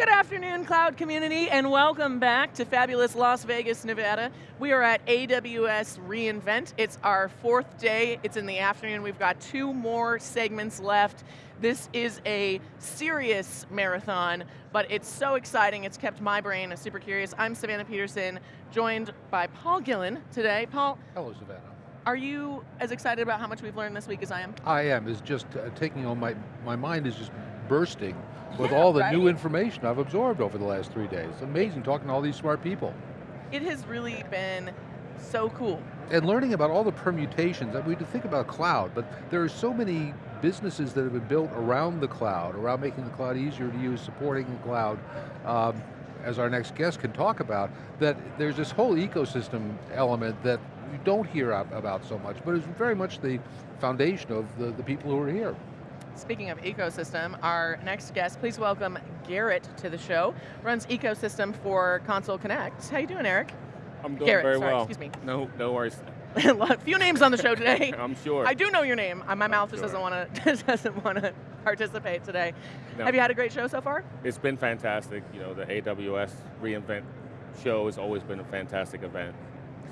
Good afternoon, cloud community, and welcome back to fabulous Las Vegas, Nevada. We are at AWS reInvent. It's our fourth day, it's in the afternoon. We've got two more segments left. This is a serious marathon, but it's so exciting, it's kept my brain super curious. I'm Savannah Peterson, joined by Paul Gillin today. Paul. Hello, Savannah. Are you as excited about how much we've learned this week as I am? I am, it's just uh, taking on, my, my mind is just bursting with Yeah, all the right? new information I've absorbed over the last three days. Amazing talking to all these smart people. It has really been so cool. And learning about all the permutations, I mean, to think about cloud, but there are so many businesses that have been built around the cloud, around making the cloud easier to use, supporting the cloud, um, as our next guest can talk about, that there's this whole ecosystem element that you don't hear about so much, but is very much the foundation of the, the people who are here. Speaking of ecosystem, our next guest, please welcome Garrett to the show. Runs ecosystem for Console Connect. How you doing, Eric? I'm doing Garrett, very sorry, well. excuse me. No, no worries. A few names on the show today. I'm sure. I do know your name. Uh, My I'm mouth just sure. doesn't want to doesn't want to participate today. No. Have you had a great show so far? It's been fantastic. You know, the AWS reInvent show has always been a fantastic event.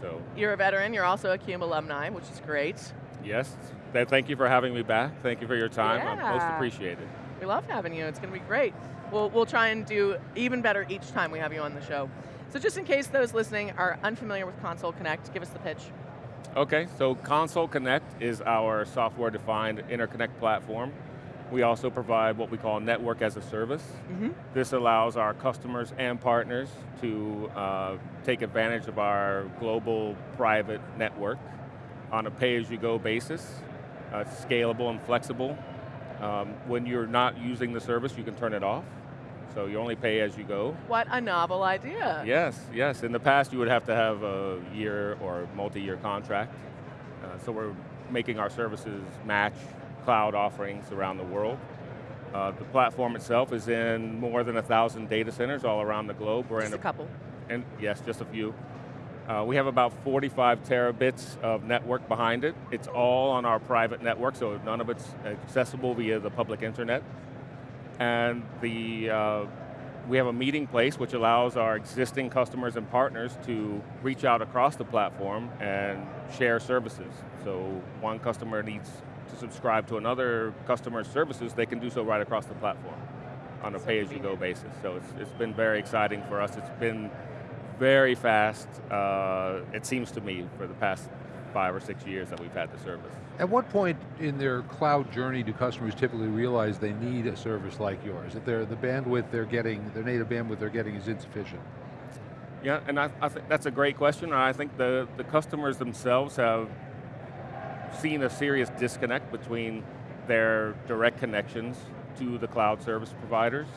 So, You're a veteran. You're also a CUBE alumni, which is great. Yes, thank you for having me back. Thank you for your time. I'm most appreciated. We love having you. It's going to be great. We'll, we'll try and do even better each time we have you on the show. So just in case those listening are unfamiliar with Console Connect, give us the pitch. Okay, so Console Connect is our software-defined interconnect platform. We also provide what we call network as a service. Mhm. This allows our customers and partners to uh, take advantage of our global private network on a pay-as-you-go basis. Uh, scalable and flexible. Um, when you're not using the service, you can turn it off. So you only pay as you go. What a novel idea. Yes, yes. In the past, you would have to have a year or multi-year contract. Uh, so we're making our services match cloud offerings around the world. Uh, the platform itself is in more than a thousand data centers all around the globe. We're Just in a couple. and yes, just a few. Uh, we have about 45 terabits of network behind it. It's all on our private network, so none of it's accessible via the public internet. And the, uh, we have a meeting place which allows our existing customers and partners to reach out across the platform and share services. So one customer needs to subscribe to another customer's services, they can do so right across the platform on a pay-as-you-go basis. So it's, it's been very exciting for us. It's been very fast, uh, it seems to me, for the past five or six years that we've had the service. At what point in their cloud journey do customers typically realize they need a service like yours? That they're, the bandwidth they're getting, their native bandwidth they're getting is insufficient? Yeah, and I, I think that's a great question. I think the, the customers themselves have seen a serious disconnect between their direct connections to the cloud service providers,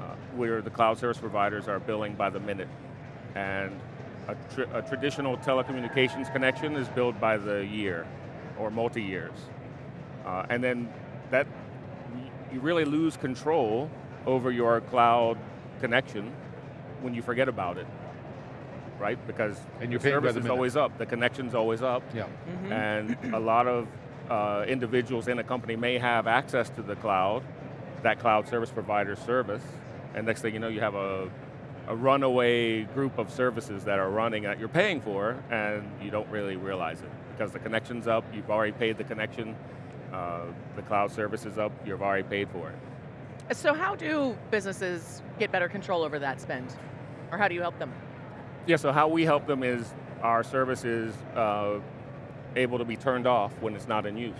uh, where the cloud service providers are billing by the minute. And a, tr- a traditional telecommunications connection is billed by the year or multi-years. Uh, and then that, you really lose control over your cloud connection when you forget about it, right? Because And you're the paying by service the is always up, the connection's always up, Yeah. Mhm. and a lot of uh, individuals in a company may have access to the cloud, that cloud service provider service, and next thing you know, you have a, a runaway group of services that are running that you're paying for, and you don't really realize it. Because the connection's up, you've already paid the connection, uh, the cloud service is up, you've already paid for it. So how do businesses get better control over that spend? Or how do you help them? Yeah, so how we help them is our service is uh, able to be turned off when it's not in use.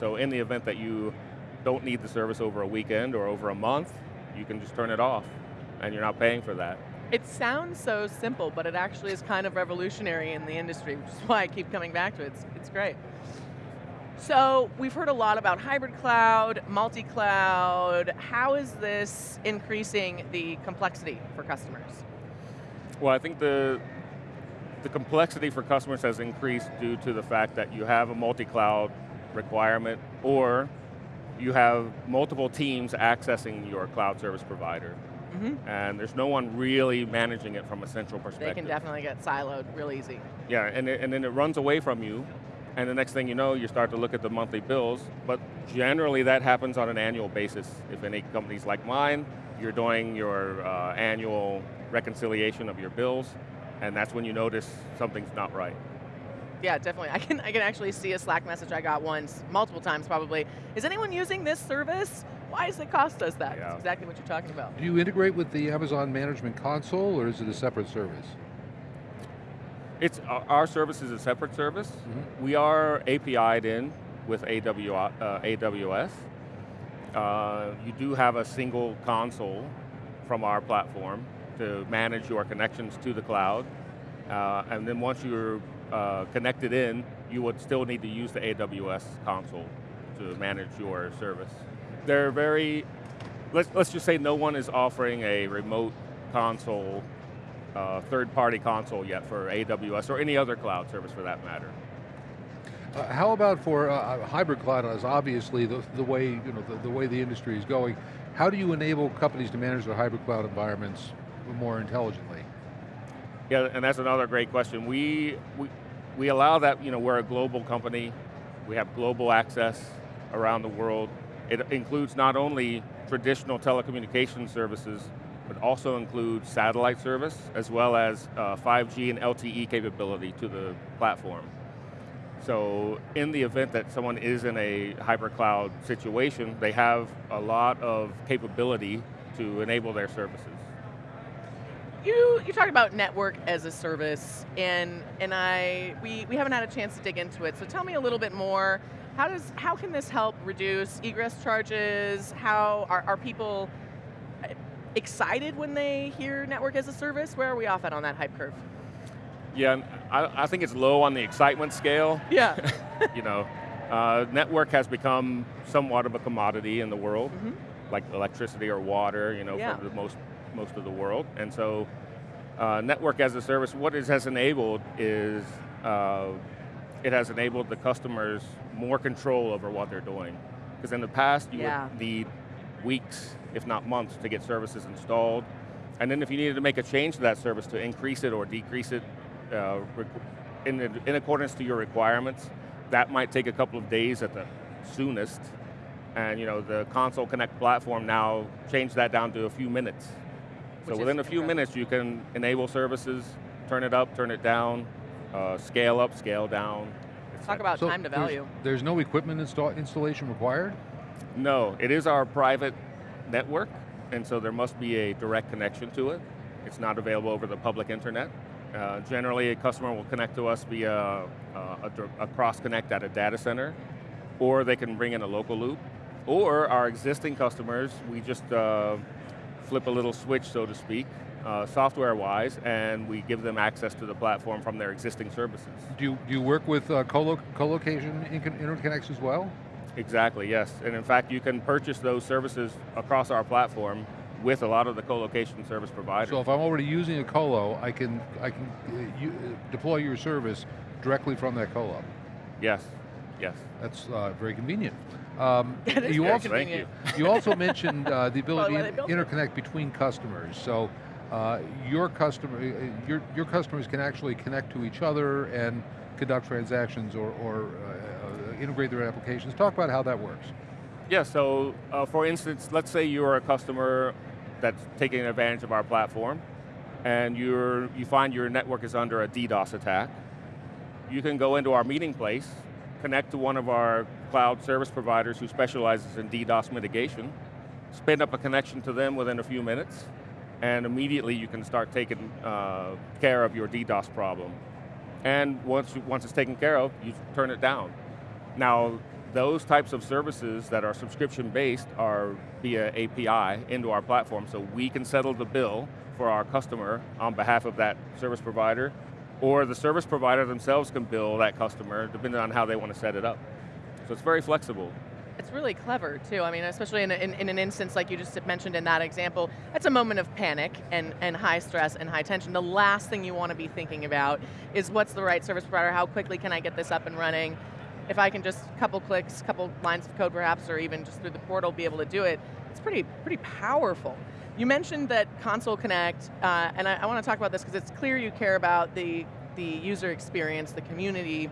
So in the event that you don't need the service over a weekend or over a month, you can just turn it off and you're not paying for that. It sounds so simple, but it actually is kind of revolutionary in the industry, which is why I keep coming back to it. It's, it's great. So we've heard a lot about hybrid cloud, multi-cloud. How is this increasing the complexity for customers? Well, I think the, the complexity for customers has increased due to the fact that you have a multi-cloud requirement or you have multiple teams accessing your cloud service provider. Mhm. And there's no one really managing it from a central perspective. They can definitely get siloed real easy. Yeah, and, it, and then it runs away from you, and the next thing you know, you start to look at the monthly bills, but generally that happens on an annual basis. If any companies like mine, you're doing your uh, annual reconciliation of your bills, and that's when you notice something's not right. Yeah, definitely. I can, I can actually see a Slack message I got once, multiple times probably. Is anyone using this service? Why does it cost us that? Yeah. That's exactly what you're talking about. Do you integrate with the Amazon Management Console, or is it a separate service? It's our- our service is a separate service. Mhm. We are API'd in with uh, AWS. Uh, you do have a single console from our platform to manage your connections to the cloud. Uh, and then once you're uh, connected in, you would still need to use the AWS console to manage your service. They're very, let's, let's just say no one is offering a remote console uh, third-party console yet for AWS or any other cloud service for that matter. Uh, how about for uh, hybrid cloud as obviously the, the way you know the, the way the industry is going? How do you enable companies to manage their hybrid cloud environments more intelligently? Yeah, and that's another great question. We, we, we allow that, you know, we're a global company, we have global access around the world. It includes not only traditional telecommunication services, but also includes satellite service, as well as uh, 5G and LTE capability to the platform. So in the event that someone is in a hybrid cloud situation, they have a lot of capability to enable their services. You you talked about network as a service, and and I we, we haven't had a chance to dig into it. So tell me a little bit more. How does how can this help reduce egress charges? How are, are people uh, excited when they hear network as a service? Where are we off at on that hype curve? Yeah, I, I think it's low on the excitement scale. Yeah. you know, uh, network has become somewhat of a commodity in the world, Mhm. like electricity or water, you know, Yeah. for the most, most of the world. And so, uh, network as a service, what it has enabled is, uh, it has enabled the customers more control over what they're doing. Because in the past, you Yeah. would need weeks, if not months, to get services installed. And then if you needed to make a change to that service to increase it or decrease it uh, in, in accordance to your requirements, that might take a couple of days at the soonest. And you know, the Console Connect platform now changed that down to a few minutes. Which So within a few incredible. minutes you can enable services, turn it up, turn it down, uh, scale up, scale down. et Talk about So time to value. There's no equipment install, installation required? No, it is our private network, and so there must be a direct connection to it. It's not available over the public internet. Uh, generally, a customer will connect to us via uh, a, a cross connect at a data center, or they can bring in a local loop. Or our existing customers, we just uh, flip a little switch, so to speak, uh, software-wise, and we give them access to the platform from their existing services. Do you, do you work with uh, colo co-location incon- interconnects as well? Exactly, yes. And in fact, you can purchase those services across our platform with a lot of the co-location service providers. So if I'm already using a colo, I can, I can uh, you, uh, deploy your service directly from that colo. yes, yes. That's uh, very convenient. Um, That is you very also, Thank you. you also mentioned uh, the ability why to they built it. interconnect between customers. So uh, your customer, uh, your, your customers can actually connect to each other and conduct transactions or, or uh, uh, integrate their applications. Talk about how that works. Yeah, so uh, for instance, let's say you're a customer that's taking advantage of our platform and you're, you find your network is under a DDoS attack. You can go into our meeting place, connect to one of our cloud service providers who specializes in DDoS mitigation, spin up a connection to them within a few minutes, and immediately you can start taking uh, care of your DDoS problem. And once, once it's taken care of, you turn it down. Now, those types of services that are subscription-based are via API into our platform, so we can settle the bill for our customer on behalf of that service provider, or the service provider themselves can bill that customer depending on how they want to set it up. So it's very flexible. It's really clever too. I mean, especially in, a, in, in an instance like you just mentioned in that example, that's a moment of panic and, and high stress and high tension. The last thing you want to be thinking about is what's the right service provider, how quickly can I get this up and running? If I can just a couple clicks, a couple lines of code perhaps, or even just through the portal be able to do it, it's pretty, pretty powerful. You mentioned that Console Connect, uh, and I, I want to talk about this because it's clear you care about the, the user experience, the community,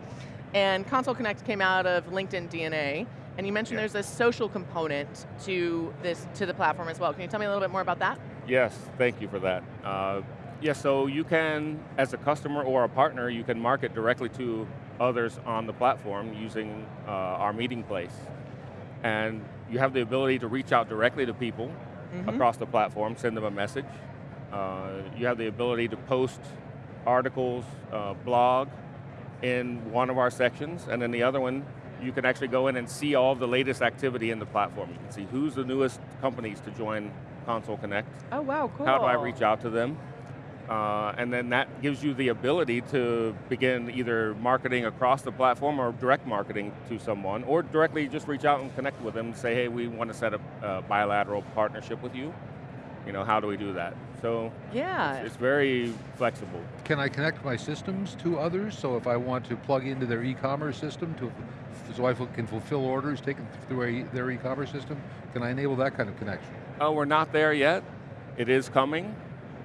and Console Connect came out of LinkedIn DNA, And you mentioned Yeah. there's a social component to this to the platform as well. Can you tell me a little bit more about that? Yes, thank you for that. Uh, yeah, so you can, as a customer or a partner, you can market directly to others on the platform using uh, our meeting place. And you have the ability to reach out directly to people Mhm. across the platform, send them a message. Uh, you have the ability to post articles, uh, blog in one of our sections, and then the other one, you can actually go in and see all the latest activity in the platform. You can see who's the newest companies to join Console Connect, Oh wow, cool. how do I reach out to them? Uh, and then that gives you the ability to begin either marketing across the platform or direct marketing to someone, or directly just reach out and connect with them and say, hey, we want to set up a bilateral partnership with you. You know, how do we do that? So Yeah. it's, it's very flexible. Can I connect my systems to others? So if I want to plug into their e-commerce system, to, so I can fulfill orders taken through a, their e-commerce system, can I enable that kind of connection? Oh, we're not there yet. It is coming,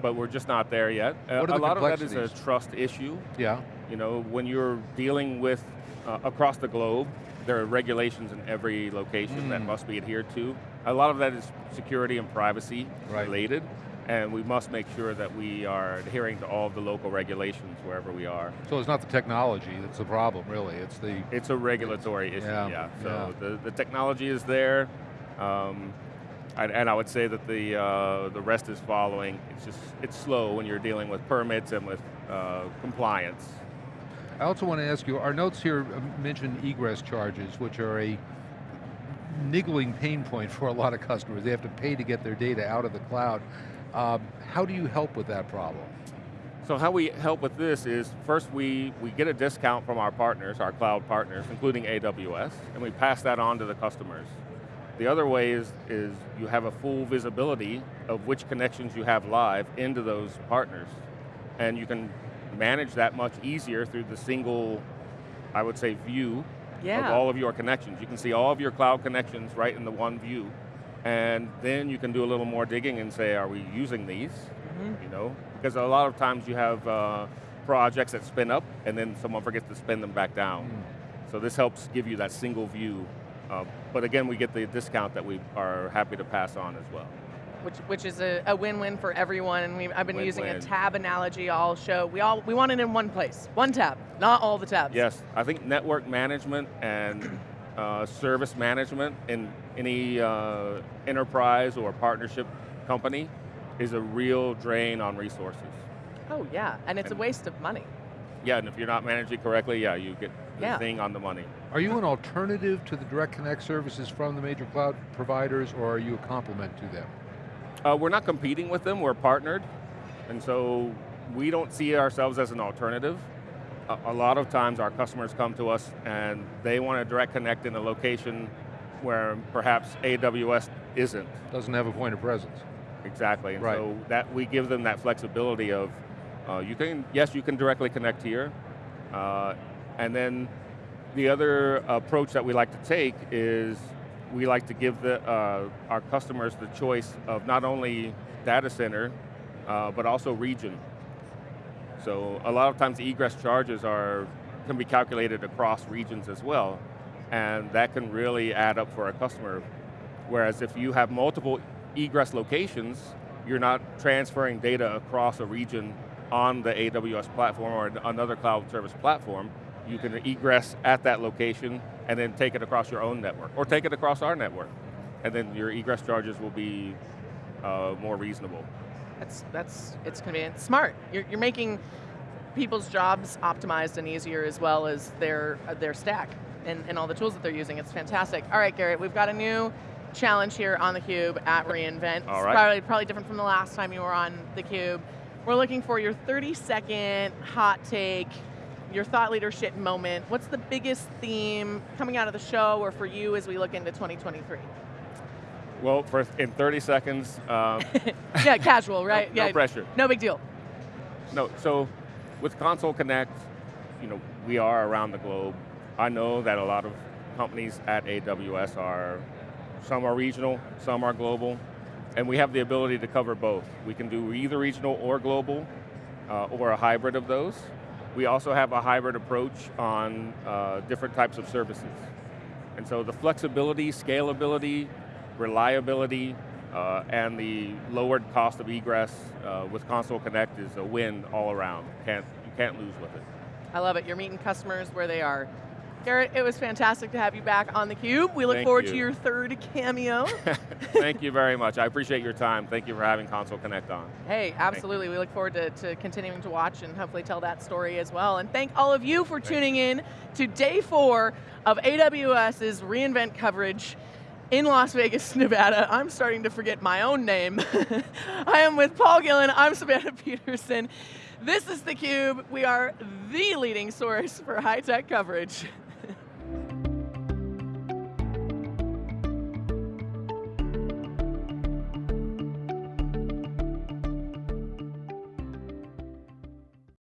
but we're just not there yet. Uh, What are a the lot of that is a trust issue. Yeah, You know, when you're dealing with, uh, across the globe, there are regulations in every location that Mm. must be adhered to. A lot of that is security and privacy Right. related, and we must make sure that we are adhering to all of the local regulations wherever we are. so it's not the technology that's the problem, really, it's the, It's a regulatory issue, Yeah, yeah. So yeah. The, the technology is there, um, and, and I would say that the, uh, the rest is following. It's just, it's slow when you're dealing with permits and with uh, compliance. I also want to ask you, our notes here uh, mention egress charges, which are a niggling pain point for a lot of customers. They have to pay to get their data out of the cloud. Um, how do you help with that problem? So how we help with this is, first we, we get a discount from our partners, our cloud partners, including AWS, and we pass that on to the customers. The other way is, is you have a full visibility of which connections you have live into those partners. And you can manage that much easier through the single, I would say, view Yeah. of all of your connections. You can see all of your cloud connections right in the one view. And then you can do a little more digging and say, are we using these? Mhm. You know, because a lot of times you have uh, projects that spin up and then someone forgets to spin them back down. So this helps give you that single view. Uh, but again, we get the discount that we are happy to pass on as well. Which, which is a, a win-win for everyone. And we, I've been using a tab analogy all show. We all we want it in one place, one tab, not all the tabs. Yes, I think network management and uh, service management in any uh, enterprise or partnership company is a real drain on resources. Oh yeah, and it's a waste of money. Yeah, and if you're not managing correctly, yeah, you get the Yeah. thing on the money. Are you an alternative to the direct connect services from the major cloud providers, or are you a complement to them? Uh, we're not competing with them, we're partnered. And so we don't see ourselves as an alternative. A, a lot of times our customers come to us and they want to direct connect in a location where perhaps AWS isn't. Doesn't have a point of presence. Exactly, and Right. so that we give them that flexibility of, uh, you can, yes, you can directly connect here, uh, and then the other approach that we like to take is we like to give the, uh, our customers the choice of not only data center, uh, but also region. So a lot of times egress charges are, can be calculated across regions as well, and that can really add up for a customer. Whereas if you have multiple egress locations, you're not transferring data across a region on the AWS platform or another cloud service platform. You can egress at that location and then take it across your own network, or take it across our network. And then your egress charges will be uh, more reasonable. That's that's it's convenient, smart. You're, you're making people's jobs optimized and easier as well as their uh, their stack and, and all the tools that they're using. It's fantastic. All right, Garrett, we've got a new challenge here on theCUBE at reInvent. All It's. Probably, probably different from the last time you were on theCUBE. We're looking for your 30 second hot take, your thought leadership moment. What's the biggest theme coming out of the show or for you as we look into 2023? Well, for in 30 seconds, um, yeah, casual, right? no yeah, pressure. no big deal. No, so with Console Connect, you know, we are around the globe. I know that a lot of companies at AWS are, some are regional, some are global, and we have the ability to cover both. We can do either regional or global, uh, or a hybrid of those. We also have a hybrid approach on uh, different types of services. And so the flexibility, scalability, reliability, uh, and the lowered cost of egress uh, with Console Connect is a win all around. Can't, you can't lose with it. I love it. You're meeting customers where they are. Garrett, it was fantastic to have you back on theCUBE. We look Thank forward you. to your third cameo. Thank you very much. I appreciate your time. Thank you for having Console Connect on. Hey, absolutely. We look forward to, to continuing to watch and hopefully tell that story as well. And thank all of you for tuning in to day four of AWS's reInvent coverage in Las Vegas, Nevada. I'm starting to forget my own name. I am with Paul Gillin, I'm Savannah Peterson. This is theCUBE. We are the leading source for high-tech coverage.